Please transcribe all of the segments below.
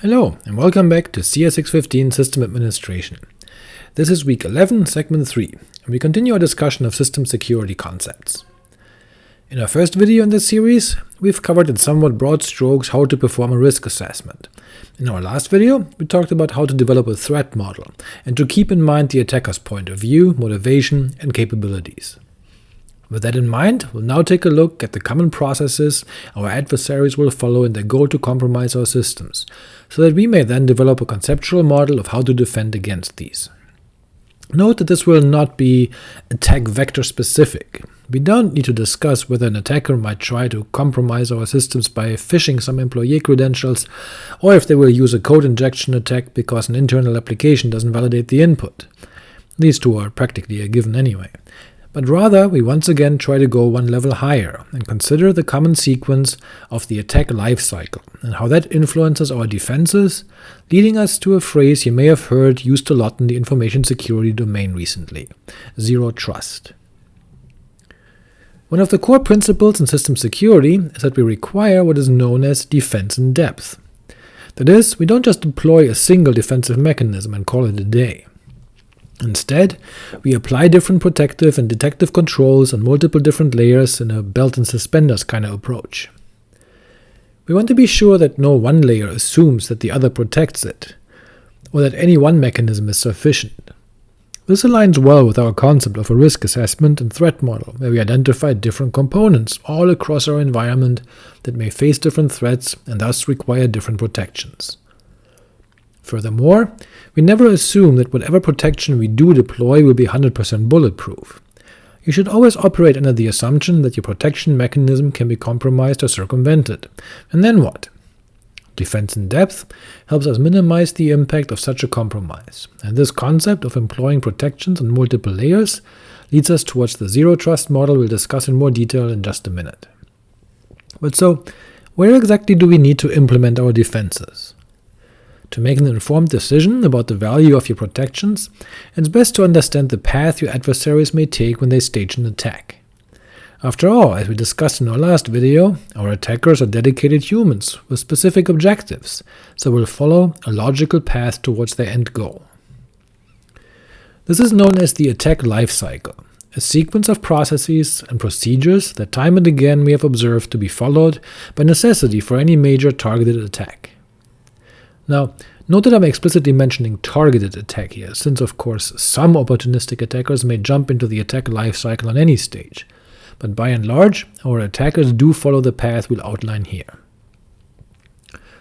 Hello, and welcome back to CS615 System Administration. This is week 11, segment 3, and we continue our discussion of system security concepts. In our first video in this series, we've covered in somewhat broad strokes how to perform a risk assessment. In our last video, we talked about how to develop a threat model, and to keep in mind the attacker's point of view, motivation, and capabilities. With that in mind, we'll now take a look at the common processes our adversaries will follow in their goal to compromise our systems, so that we may then develop a conceptual model of how to defend against these. Note that this will not be attack vector specific. We don't need to discuss whether an attacker might try to compromise our systems by phishing some employee credentials, or if they will use a code injection attack because an internal application doesn't validate the input. These two are practically a given anyway but rather we once again try to go one level higher, and consider the common sequence of the attack lifecycle, and how that influences our defenses, leading us to a phrase you may have heard used a lot in the information security domain recently – zero trust. One of the core principles in system security is that we require what is known as defense in depth. That is, we don't just deploy a single defensive mechanism and call it a day. Instead, we apply different protective and detective controls on multiple different layers in a belt and suspenders kind of approach. We want to be sure that no one layer assumes that the other protects it, or that any one mechanism is sufficient. This aligns well with our concept of a risk assessment and threat model, where we identify different components all across our environment that may face different threats and thus require different protections. Furthermore, we never assume that whatever protection we do deploy will be 100% bulletproof. You should always operate under the assumption that your protection mechanism can be compromised or circumvented. And then what? Defense in depth helps us minimize the impact of such a compromise, and this concept of employing protections on multiple layers leads us towards the zero-trust model we'll discuss in more detail in just a minute. But so, where exactly do we need to implement our defenses? To make an informed decision about the value of your protections, it's best to understand the path your adversaries may take when they stage an attack. After all, as we discussed in our last video, our attackers are dedicated humans with specific objectives, so will follow a logical path towards their end goal. This is known as the attack lifecycle, a sequence of processes and procedures that time and again we have observed to be followed by necessity for any major targeted attack. Now, note that I'm explicitly mentioning targeted attack here, since of course some opportunistic attackers may jump into the attack lifecycle on any stage, but by and large our attackers do follow the path we'll outline here.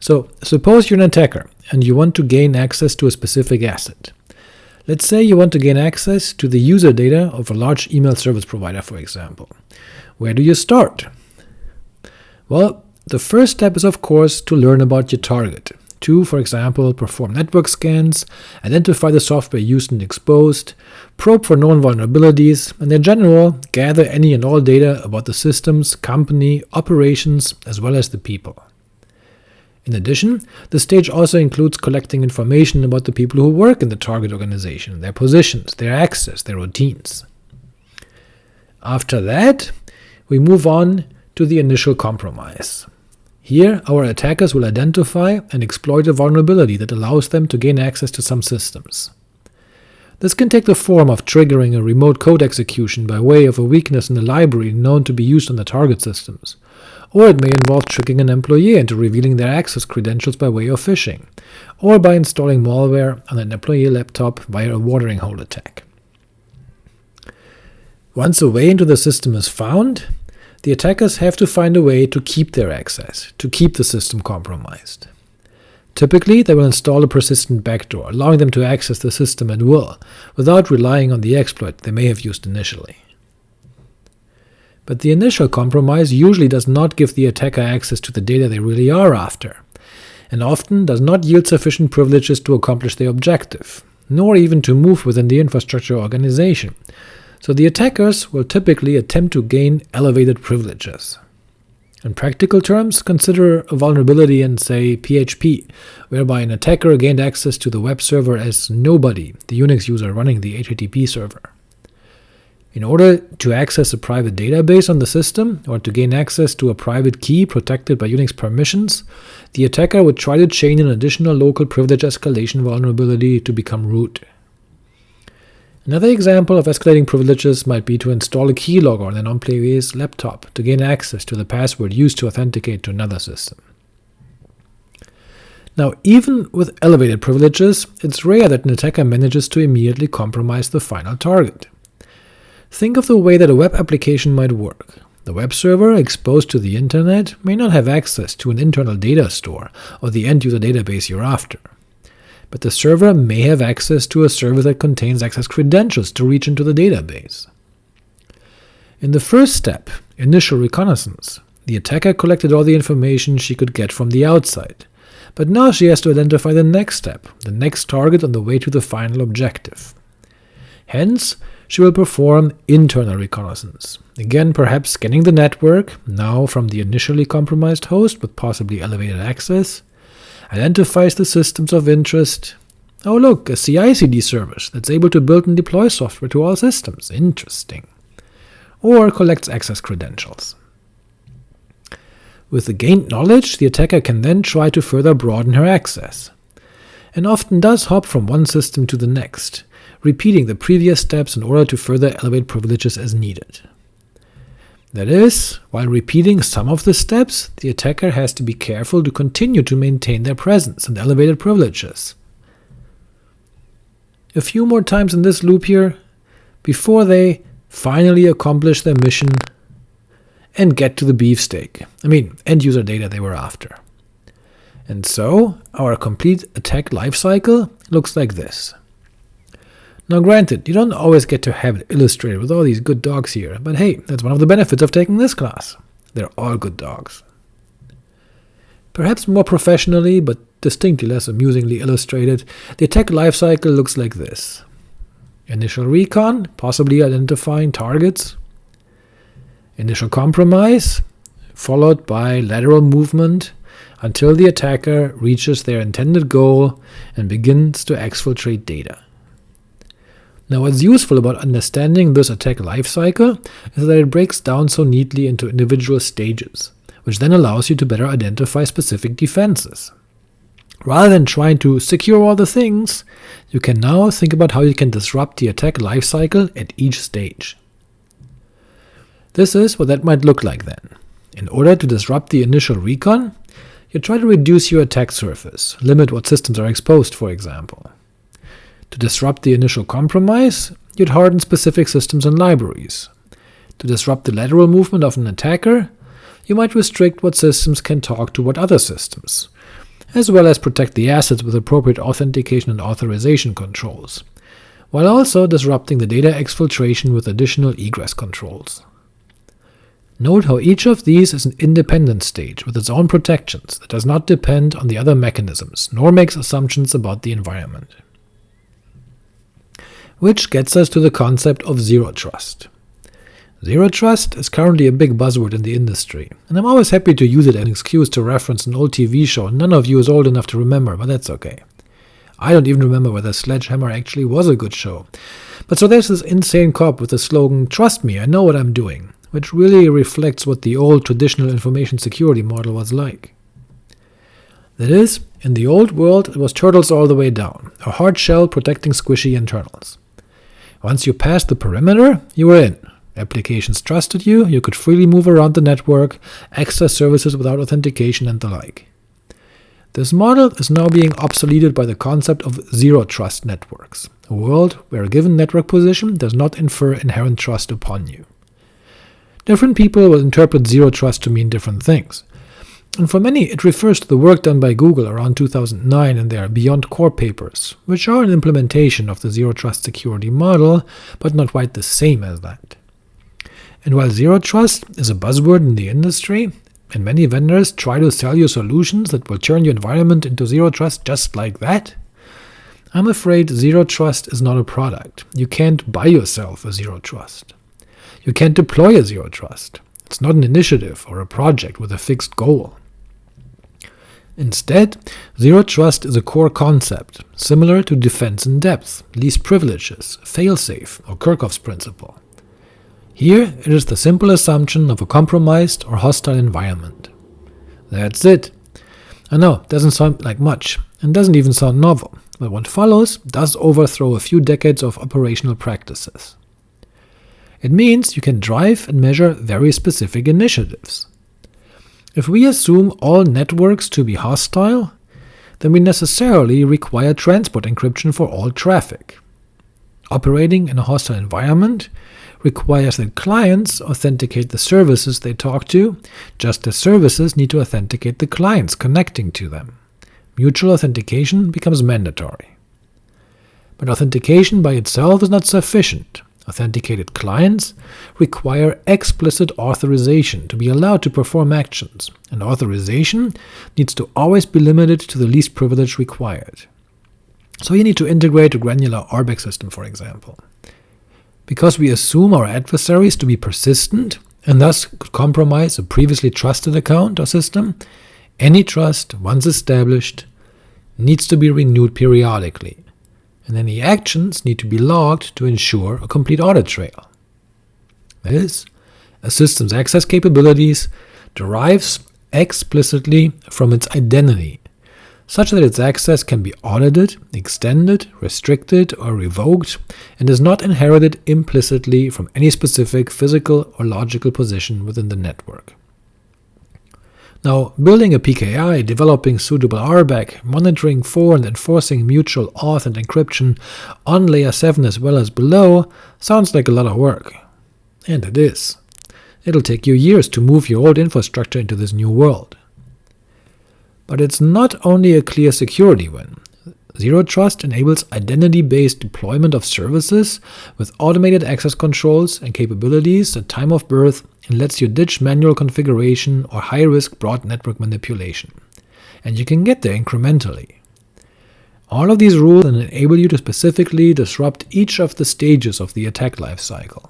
So suppose you're an attacker, and you want to gain access to a specific asset. Let's say you want to gain access to the user data of a large email service provider, for example. Where do you start? Well, the first step is of course to learn about your target, to, for example, perform network scans, identify the software used and exposed, probe for known vulnerabilities, and in general gather any and all data about the systems, company, operations, as well as the people. In addition, the stage also includes collecting information about the people who work in the target organization, their positions, their access, their routines. After that, we move on to the initial compromise. Here, our attackers will identify and exploit a vulnerability that allows them to gain access to some systems. This can take the form of triggering a remote code execution by way of a weakness in the library known to be used on the target systems, or it may involve tricking an employee into revealing their access credentials by way of phishing, or by installing malware on an employee laptop via a watering hole attack. Once a way into the system is found, the attackers have to find a way to keep their access, to keep the system compromised. Typically, they will install a persistent backdoor, allowing them to access the system at will, without relying on the exploit they may have used initially. But the initial compromise usually does not give the attacker access to the data they really are after, and often does not yield sufficient privileges to accomplish their objective, nor even to move within the infrastructure organization, so the attackers will typically attempt to gain elevated privileges. In practical terms, consider a vulnerability in, say, PHP, whereby an attacker gained access to the web server as nobody, the Unix user running the HTTP server. In order to access a private database on the system, or to gain access to a private key protected by Unix permissions, the attacker would try to chain an additional local privilege escalation vulnerability to become root. Another example of escalating privileges might be to install a keylogger on an employee's laptop to gain access to the password used to authenticate to another system. Now, even with elevated privileges, it's rare that an attacker manages to immediately compromise the final target. Think of the way that a web application might work. The web server, exposed to the internet, may not have access to an internal data store or the end-user database you're after but the server may have access to a server that contains access credentials to reach into the database. In the first step, initial reconnaissance, the attacker collected all the information she could get from the outside, but now she has to identify the next step, the next target on the way to the final objective. Hence, she will perform internal reconnaissance, again perhaps scanning the network, now from the initially compromised host with possibly elevated access, identifies the systems of interest. Oh look, a CI-CD service that's able to build and deploy software to all systems. Interesting. Or collects access credentials. With the gained knowledge, the attacker can then try to further broaden her access, and often does hop from one system to the next, repeating the previous steps in order to further elevate privileges as needed. That is, while repeating some of the steps, the attacker has to be careful to continue to maintain their presence and elevated privileges. A few more times in this loop here, before they finally accomplish their mission and get to the beefsteak, I mean end-user data they were after. And so, our complete attack lifecycle looks like this. Now granted, you don't always get to have it illustrated with all these good dogs here, but hey, that's one of the benefits of taking this class. They're all good dogs. Perhaps more professionally, but distinctly less amusingly illustrated, the attack lifecycle looks like this. Initial recon, possibly identifying targets. Initial compromise, followed by lateral movement until the attacker reaches their intended goal and begins to exfiltrate data. Now what's useful about understanding this attack lifecycle is that it breaks down so neatly into individual stages, which then allows you to better identify specific defenses. Rather than trying to secure all the things, you can now think about how you can disrupt the attack lifecycle at each stage. This is what that might look like then. In order to disrupt the initial recon, you try to reduce your attack surface, limit what systems are exposed for example. To disrupt the initial compromise, you'd harden specific systems and libraries. To disrupt the lateral movement of an attacker, you might restrict what systems can talk to what other systems, as well as protect the assets with appropriate authentication and authorization controls, while also disrupting the data exfiltration with additional egress controls. Note how each of these is an independent stage with its own protections that does not depend on the other mechanisms, nor makes assumptions about the environment which gets us to the concept of zero trust. Zero trust is currently a big buzzword in the industry, and I'm always happy to use it as an excuse to reference an old TV show none of you is old enough to remember, but that's okay. I don't even remember whether Sledgehammer actually was a good show. But so there's this insane cop with the slogan, Trust me, I know what I'm doing, which really reflects what the old traditional information security model was like. That is, in the old world it was turtles all the way down, a hard shell protecting squishy internals. Once you passed the perimeter, you were in. Applications trusted you, you could freely move around the network, access services without authentication and the like. This model is now being obsoleted by the concept of zero-trust networks, a world where a given network position does not infer inherent trust upon you. Different people will interpret zero trust to mean different things, and for many it refers to the work done by Google around 2009 in their BeyondCorp papers, which are an implementation of the Zero Trust security model, but not quite the same as that. And while Zero Trust is a buzzword in the industry, and many vendors try to sell you solutions that will turn your environment into Zero Trust just like that, I'm afraid Zero Trust is not a product. You can't buy yourself a Zero Trust. You can't deploy a Zero Trust. It's not an initiative or a project with a fixed goal. Instead, Zero Trust is a core concept, similar to defense in depth, least privileges, failsafe, or Kerckhoffs's principle. Here it is the simple assumption of a compromised or hostile environment. That's it. I know, doesn't sound like much, and doesn't even sound novel, but what follows does overthrow a few decades of operational practices. It means you can drive and measure very specific initiatives. If we assume all networks to be hostile, then we necessarily require transport encryption for all traffic. Operating in a hostile environment requires that clients authenticate the services they talk to, just as services need to authenticate the clients connecting to them. Mutual authentication becomes mandatory. But authentication by itself is not sufficient. Authenticated clients require explicit authorization to be allowed to perform actions, and authorization needs to always be limited to the least privilege required. So you need to integrate a granular RBAC system, for example. Because we assume our adversaries to be persistent, and thus could compromise a previously trusted account or system, any trust, once established, needs to be renewed periodically, and any actions need to be logged to ensure a complete audit trail. That is, a system's access capabilities derives explicitly from its identity, such that its access can be audited, extended, restricted, or revoked, and is not inherited implicitly from any specific physical or logical position within the network. Now, building a PKI, developing suitable RBAC, monitoring for and enforcing mutual auth and encryption on layer 7 as well as below sounds like a lot of work. And it is. It'll take you years to move your old infrastructure into this new world. But it's not only a clear security win. Zero Trust enables identity-based deployment of services with automated access controls and capabilities at time of birth and lets you ditch manual configuration or high-risk broad network manipulation. And you can get there incrementally. All of these rules enable you to specifically disrupt each of the stages of the attack lifecycle.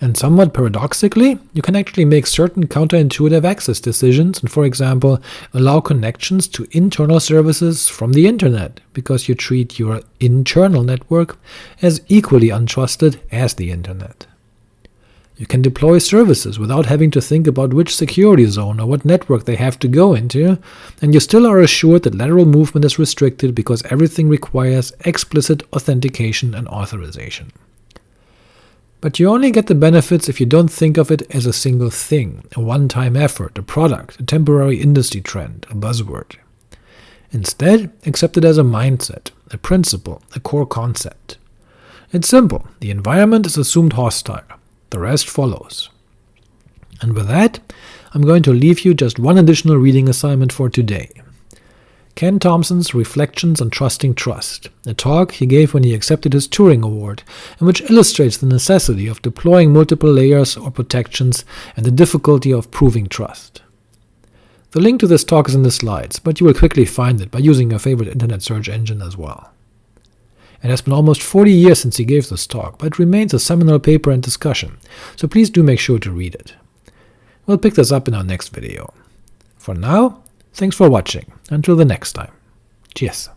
And somewhat paradoxically, you can actually make certain counterintuitive access decisions and, for example, allow connections to internal services from the internet, because you treat your internal network as equally untrusted as the internet. You can deploy services without having to think about which security zone or what network they have to go into, and you still are assured that lateral movement is restricted because everything requires explicit authentication and authorization. But you only get the benefits if you don't think of it as a single thing, a one-time effort, a product, a temporary industry trend, a buzzword. Instead, accept it as a mindset, a principle, a core concept. It's simple, the environment is assumed hostile, the rest follows. And with that, I'm going to leave you just one additional reading assignment for today. Ken Thompson's Reflections on Trusting Trust, a talk he gave when he accepted his Turing Award, and which illustrates the necessity of deploying multiple layers or protections and the difficulty of proving trust. The link to this talk is in the slides, but you will quickly find it by using your favorite internet search engine as well. It has been almost 40 years since he gave this talk, but it remains a seminal paper and discussion, so please do make sure to read it. We'll pick this up in our next video. For now, Thanks for watching. Until the next time. Cheers.